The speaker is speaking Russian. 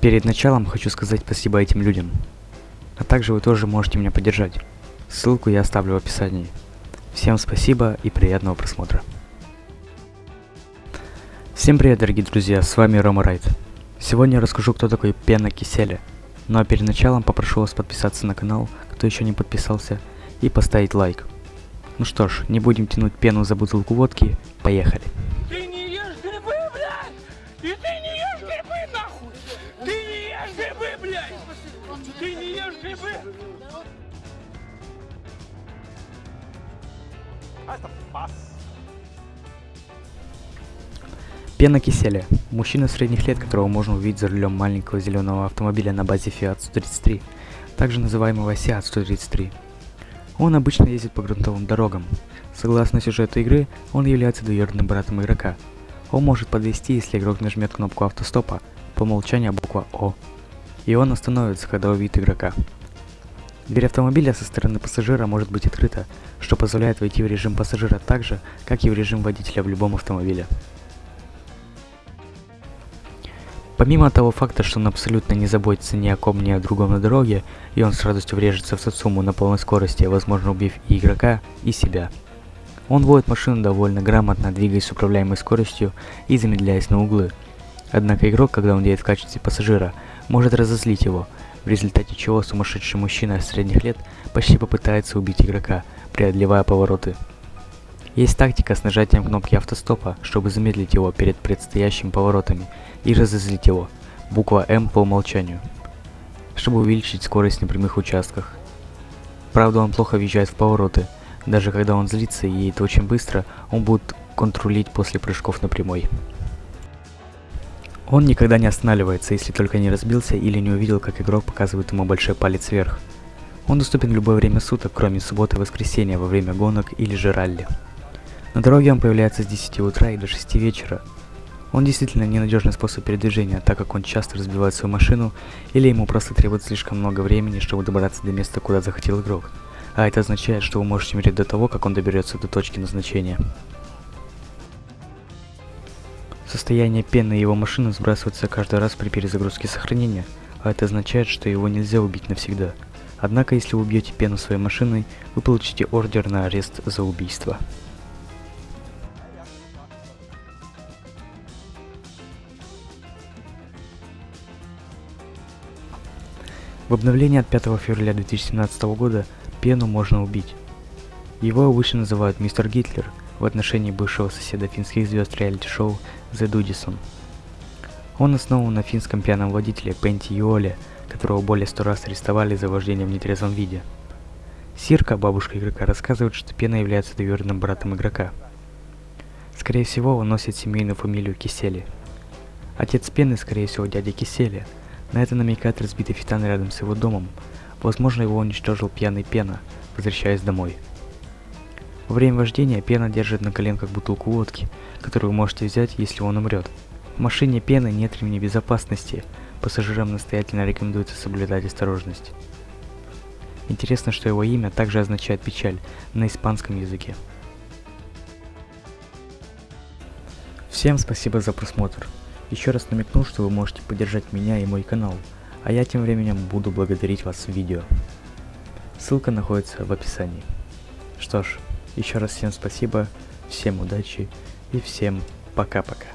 Перед началом хочу сказать спасибо этим людям. А также вы тоже можете меня поддержать. Ссылку я оставлю в описании. Всем спасибо и приятного просмотра. Всем привет, дорогие друзья, с вами Рома Райт. Сегодня я расскажу, кто такой пена киселя. Ну а перед началом попрошу вас подписаться на канал, кто еще не подписался, и поставить лайк. Ну что ж, не будем тянуть пену за бутылку водки, поехали. Ты не ешь грибы! Пена киселя. Мужчина средних лет, которого можно увидеть за рулем маленького зеленого автомобиля на базе Fiat 133, также называемого Seat 133. Он обычно ездит по грунтовым дорогам. Согласно сюжету игры, он является двоюродным братом игрока. Он может подвести, если игрок нажмет кнопку автостопа, по умолчанию буква О. И он остановится, когда увидит игрока. Дверь автомобиля со стороны пассажира может быть открыта, что позволяет войти в режим пассажира так же, как и в режим водителя в любом автомобиле. Помимо того факта, что он абсолютно не заботится ни о ком, ни о другом на дороге, и он с радостью врежется в Сацуму на полной скорости, возможно убив и игрока, и себя. Он водит машину довольно грамотно, двигаясь с управляемой скоростью и замедляясь на углы. Однако игрок, когда он едет в качестве пассажира, может разозлить его, в результате чего сумасшедший мужчина средних лет почти попытается убить игрока, преодолевая повороты. Есть тактика с нажатием кнопки автостопа, чтобы замедлить его перед предстоящими поворотами и разозлить его, буква М по умолчанию, чтобы увеличить скорость на прямых участках. Правда, он плохо въезжает в повороты, даже когда он злится и едет очень быстро, он будет контролить после прыжков на прямой. Он никогда не останавливается, если только не разбился или не увидел, как игрок показывает ему большой палец вверх. Он доступен в любое время суток, кроме субботы и воскресенья во время гонок или же ралли. На дороге он появляется с 10 утра и до 6 вечера. Он действительно ненадежный способ передвижения, так как он часто разбивает свою машину, или ему просто требует слишком много времени, чтобы добраться до места, куда захотел игрок. А это означает, что вы можете умереть до того, как он доберется до точки назначения. Состояние пены его машины сбрасывается каждый раз при перезагрузке сохранения, а это означает, что его нельзя убить навсегда. Однако, если вы убьете пену своей машиной, вы получите ордер на арест за убийство. В обновлении от 5 февраля 2017 года Пену можно убить. Его обычно называют мистер Гитлер в отношении бывшего соседа финских звезд реалити-шоу The Dudison. Он основан на финском пьяном водителе Пенти Юоле, которого более сто раз арестовали за вождение в нетрезвом виде. Сирка, бабушка игрока, рассказывает, что Пена является двоюродным братом игрока. Скорее всего, он носит семейную фамилию Кисели. Отец Пены, скорее всего, дядя Кисели – на это намекает разбитый фитан рядом с его домом. Возможно, его уничтожил пьяный Пена, возвращаясь домой. Во время вождения Пена держит на коленках бутылку водки, которую вы можете взять, если он умрет. В машине Пены нет ремней безопасности, пассажирам настоятельно рекомендуется соблюдать осторожность. Интересно, что его имя также означает печаль на испанском языке. Всем спасибо за просмотр. Еще раз намекну, что вы можете поддержать меня и мой канал, а я тем временем буду благодарить вас в видео. Ссылка находится в описании. Что ж, еще раз всем спасибо, всем удачи и всем пока-пока.